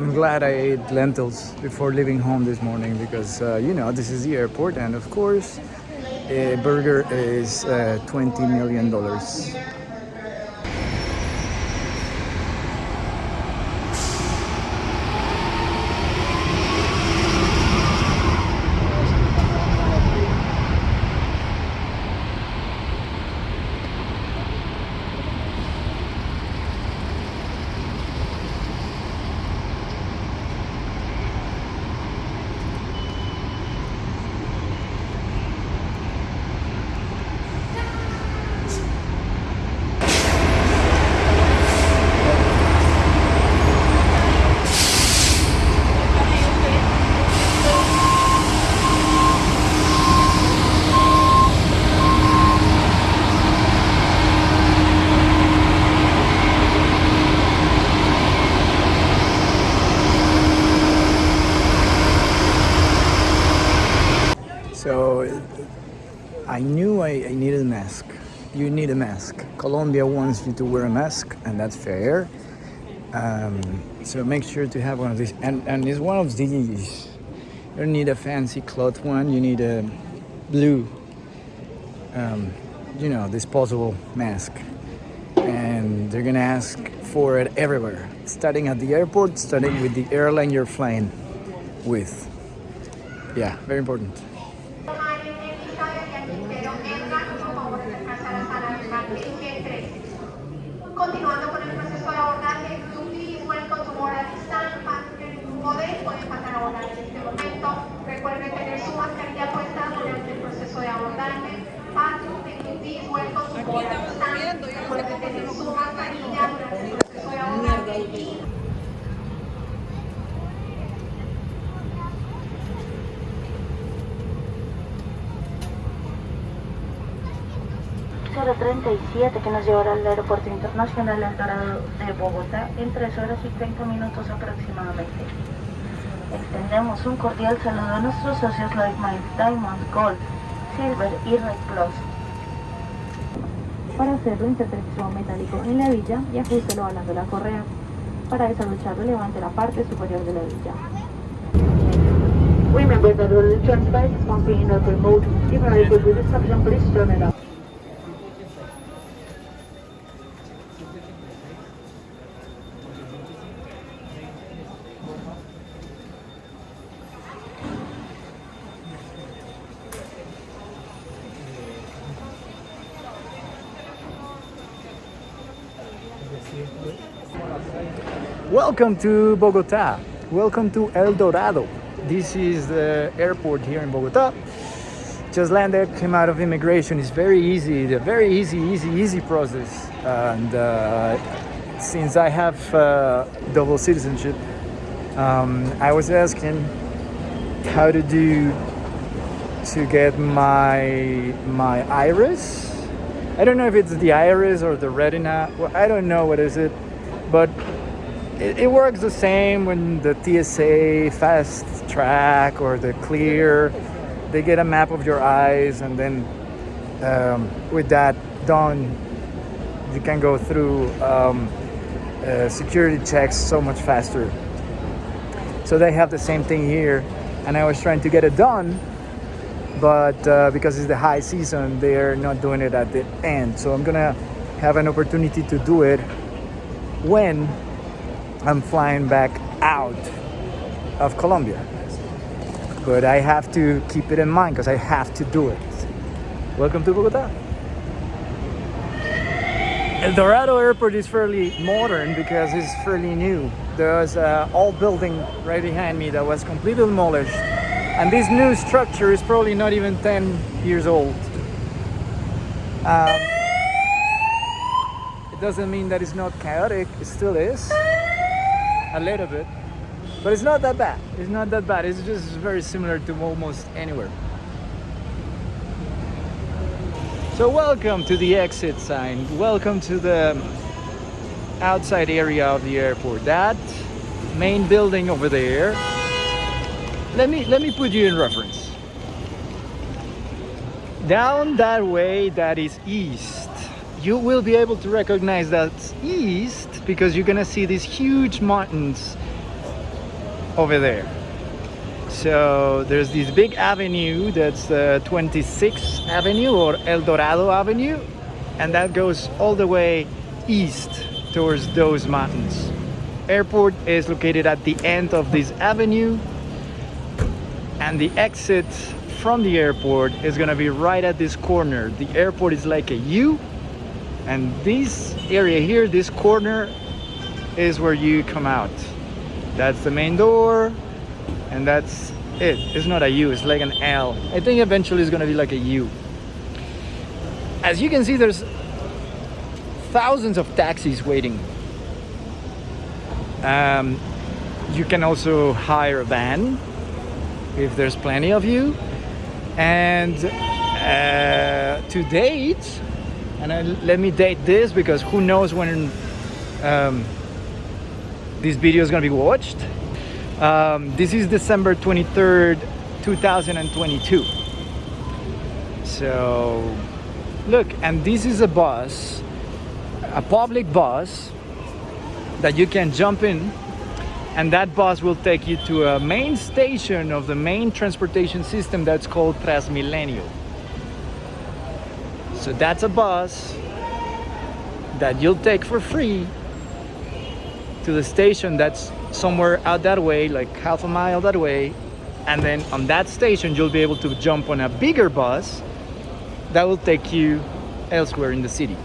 I'm glad I ate lentils before leaving home this morning because uh, you know this is the airport and of course a burger is uh, 20 million dollars. So I knew I, I needed a mask. You need a mask. Colombia wants you to wear a mask, and that's fair. Um, so make sure to have one of these. And, and it's one of these. You don't need a fancy cloth one. You need a blue, um, you know, disposable mask. And they're gonna ask for it everywhere, starting at the airport, starting with the airline you're flying with. Yeah, very important. Continuando con el proceso de abordaje, please welcome to. Passengers who pueden pueden pasar a abordar en este momento. Recuerden tener su mascarilla puesta durante el proceso de abordaje. Passengers, please welcome to this time. Recuerden tener su mascarilla durante el proceso de abordaje. Y 037 que nos llevará al Aeropuerto Internacional El Dorado de Bogotá en 3 horas y 30 minutos aproximadamente. Extendemos un cordial saludo a nuestros socios Lloyd Miles, Diamond, Gold, Silver y Red Plus. Para hacerlo, inserte el metálico en la hebilla y ajustelo jalando la correa. Para desabroncharlo, levante la parte superior de la hebilla. Remember that the return device is in open mode. If you are able to please turn it off. Welcome to Bogota. Welcome to El Dorado. This is the airport here in Bogota. Just landed, came out of immigration. It's very easy, a very easy, easy, easy process. And uh, since I have uh, double citizenship, um, I was asking how to do to get my my iris. I don't know if it's the iris or the retina. Well, I don't know what is it, but it, it works the same when the TSA fast track or the clear. They get a map of your eyes, and then um, with that done, you can go through um, uh, security checks so much faster. So they have the same thing here, and I was trying to get it done, but uh, because it's the high season, they're not doing it at the end. So I'm gonna have an opportunity to do it when I'm flying back out of Colombia. But I have to keep it in mind because I have to do it. Welcome to Bogota. El Dorado Airport is fairly modern because it's fairly new. There's an old building right behind me that was completely demolished. And this new structure is probably not even 10 years old. Um, it doesn't mean that it's not chaotic, it still is a little bit but it's not that bad. It's not that bad. It's just very similar to almost anywhere. So welcome to the exit sign. Welcome to the outside area of the airport. That main building over there. Let me let me put you in reference. Down that way that is east you will be able to recognize that east because you're gonna see these huge mountains over there. So there's this big avenue that's uh, 26th Avenue or El Dorado Avenue, and that goes all the way east towards those mountains. Airport is located at the end of this avenue, and the exit from the airport is gonna be right at this corner. The airport is like a U, and this area here, this corner, is where you come out. That's the main door, and that's it. It's not a U, it's like an L. I think eventually it's gonna be like a U. As you can see, there's thousands of taxis waiting. Um, you can also hire a van if there's plenty of you. And uh, to date, and I, let me date this because who knows when um, this video is gonna be watched. Um, this is December 23rd, 2022. So, look, and this is a bus, a public bus that you can jump in and that bus will take you to a main station of the main transportation system that's called Transmilenio. So that's a bus that you'll take for free to the station that's somewhere out that way, like half a mile that way. And then on that station, you'll be able to jump on a bigger bus that will take you elsewhere in the city.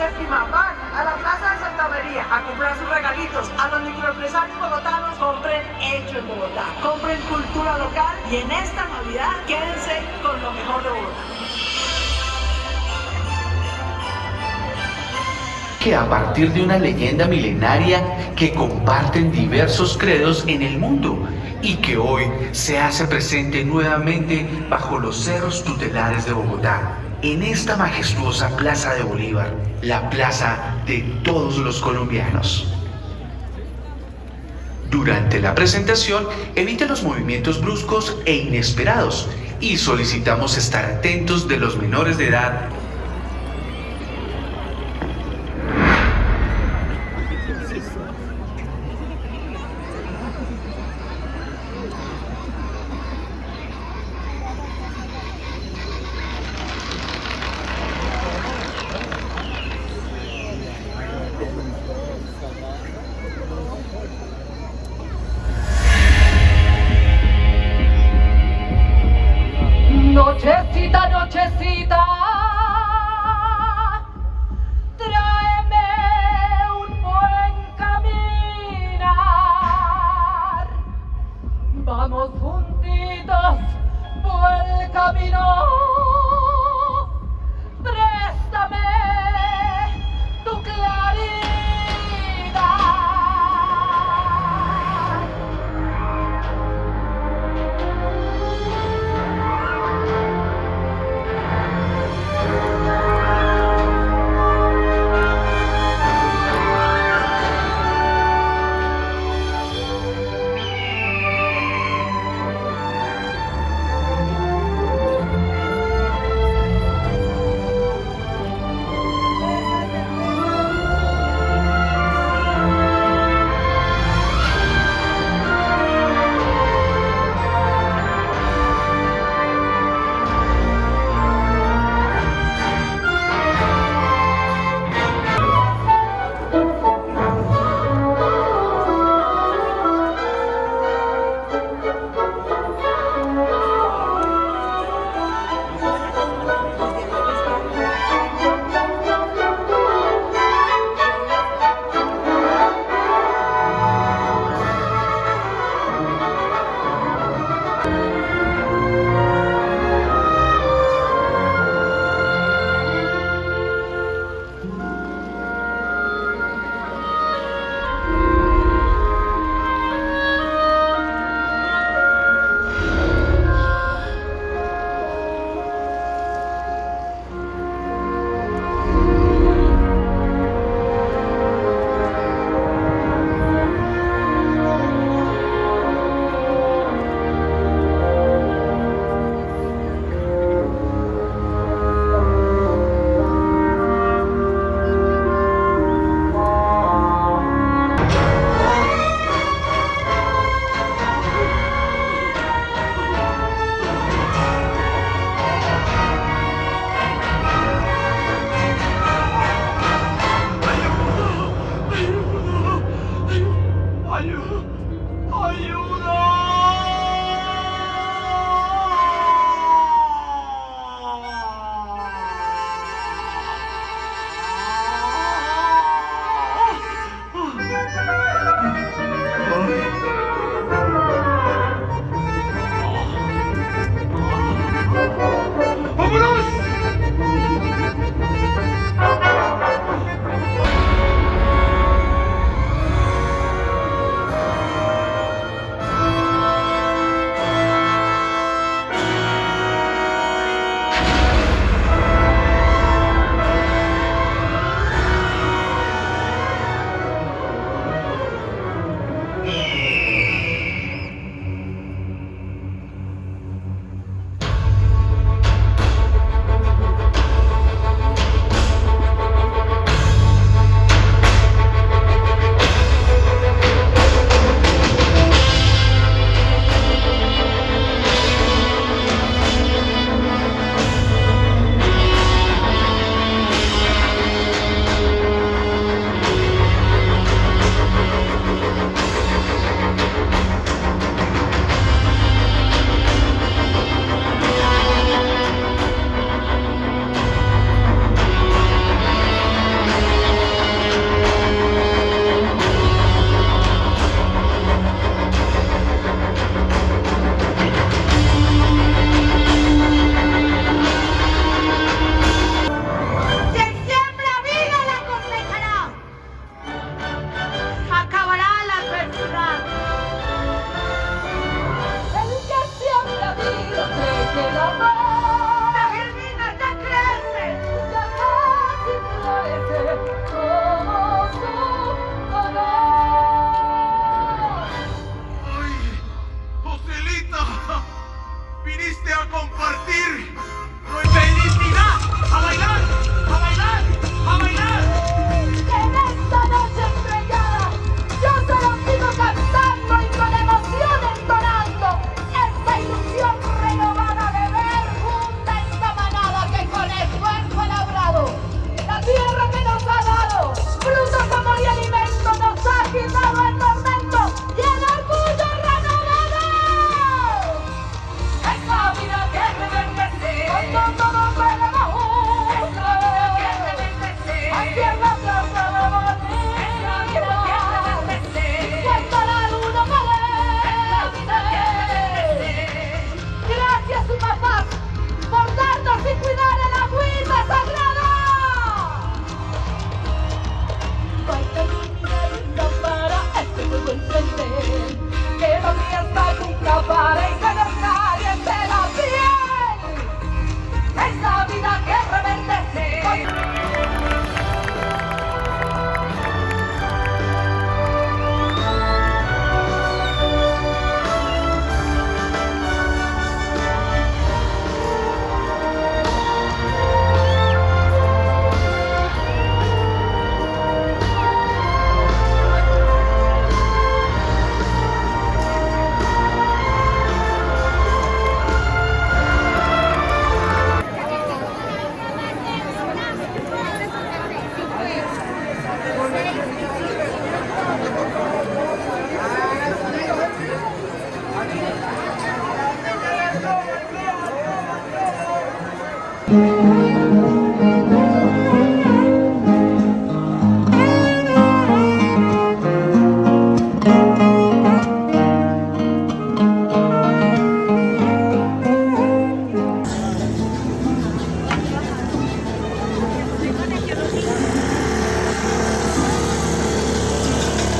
Séptima. Van a la Plaza de Santa María a comprar sus regalitos. A los microempresarios bogotanos compren hecho en Bogotá. Compren cultura local y en esta Navidad quédense con lo mejor de Bogotá. que a partir de una leyenda milenaria que comparten diversos credos en el mundo y que hoy se hace presente nuevamente bajo los cerros tutelares de Bogotá, en esta majestuosa Plaza de Bolívar, la plaza de todos los colombianos. Durante la presentación, evite los movimientos bruscos e inesperados y solicitamos estar atentos de los menores de edad